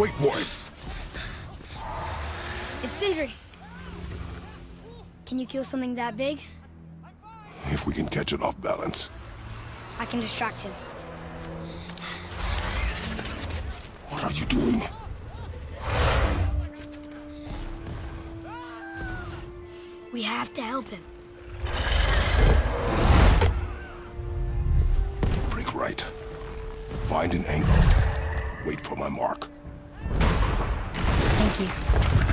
Wait for it. It's Sindri. Can you kill something that big? If we can catch it off balance. I can distract him. What are you doing? We have to help him. Break right. Find an angle. Wait for my mark. aqui.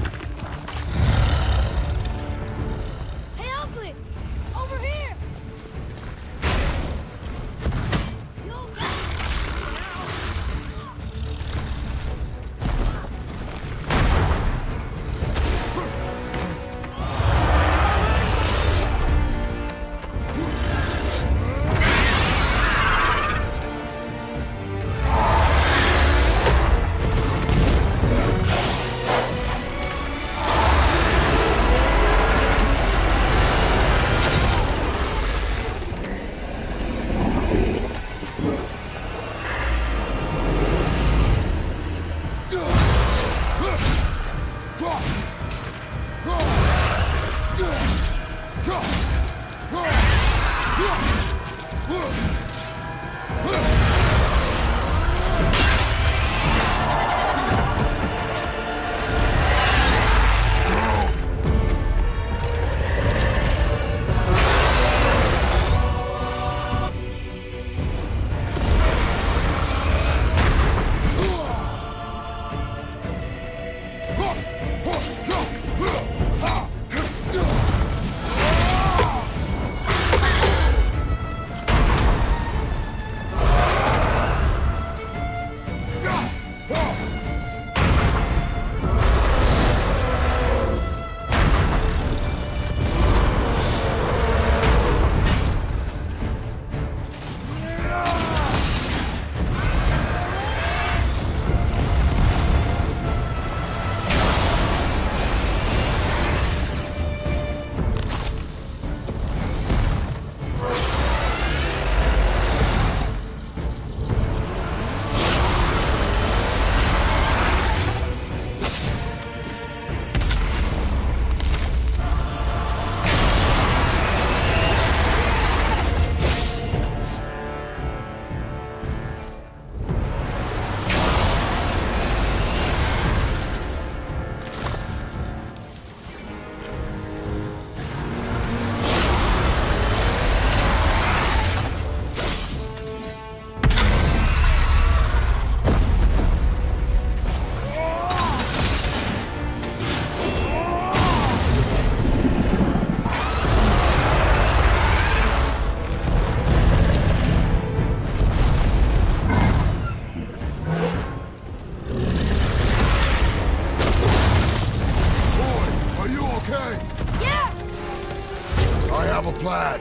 Have a plan.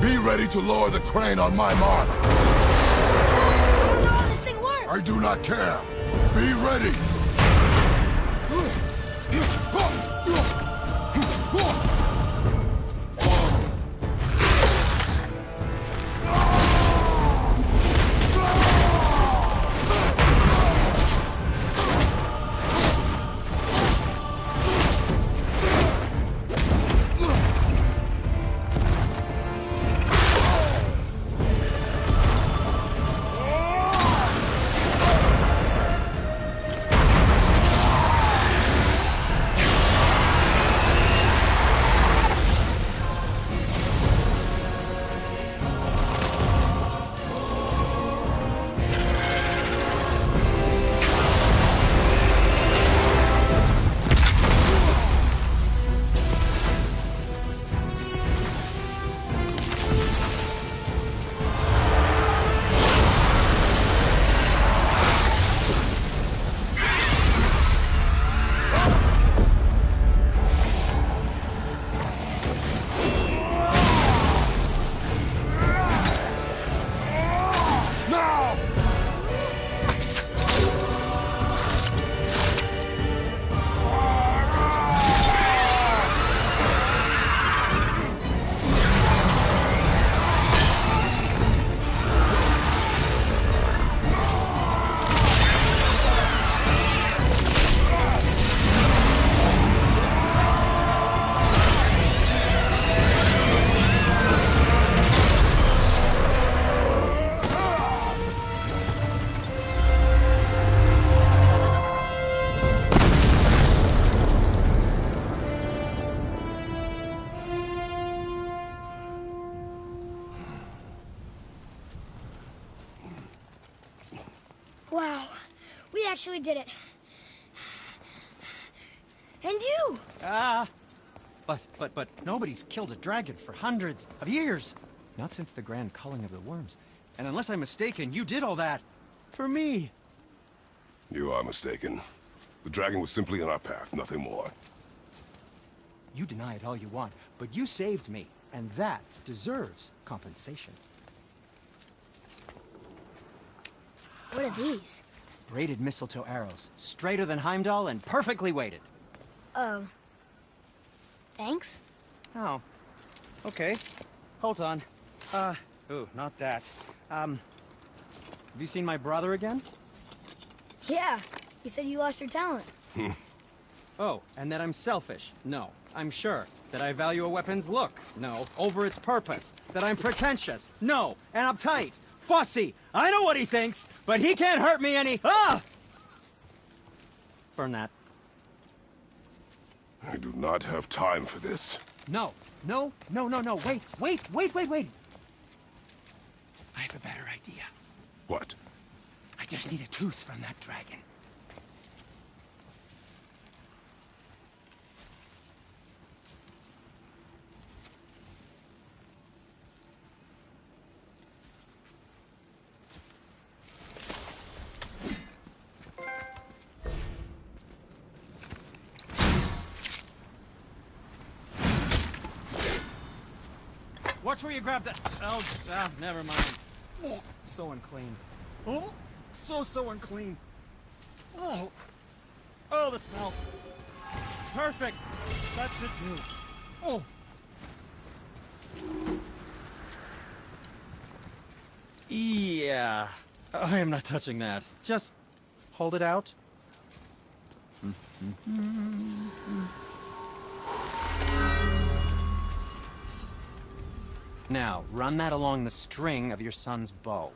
Be ready to lower the crane on my mark. I don't know how this thing works! I do not care. Be ready. We actually did it. And you! Ah! But, but, but nobody's killed a dragon for hundreds of years. Not since the grand culling of the worms. And unless I'm mistaken, you did all that for me. You are mistaken. The dragon was simply in our path, nothing more. You deny it all you want, but you saved me, and that deserves compensation. What are these? Braided mistletoe arrows, straighter than Heimdall and perfectly weighted. Oh. Thanks? Oh. Okay. Hold on. Uh, ooh, not that. Um, have you seen my brother again? Yeah. He said you lost your talent. Oh, and that I'm selfish? No, I'm sure. That I value a weapon's look? No. Over its purpose? That I'm pretentious? No. And uptight? Fussy? I know what he thinks, but he can't hurt me any- Ah! Burn that. I do not have time for this. No, no, no, no, no, wait, wait, wait, wait, wait! I have a better idea. What? I just need a tooth from that dragon. Watch where you grab that. Oh, ah, never mind. Oh, so unclean. Oh, so, so unclean. Oh, oh, the smell. Perfect. That should do. Oh. Yeah. I am not touching that. Just hold it out. Now, run that along the string of your son's bow.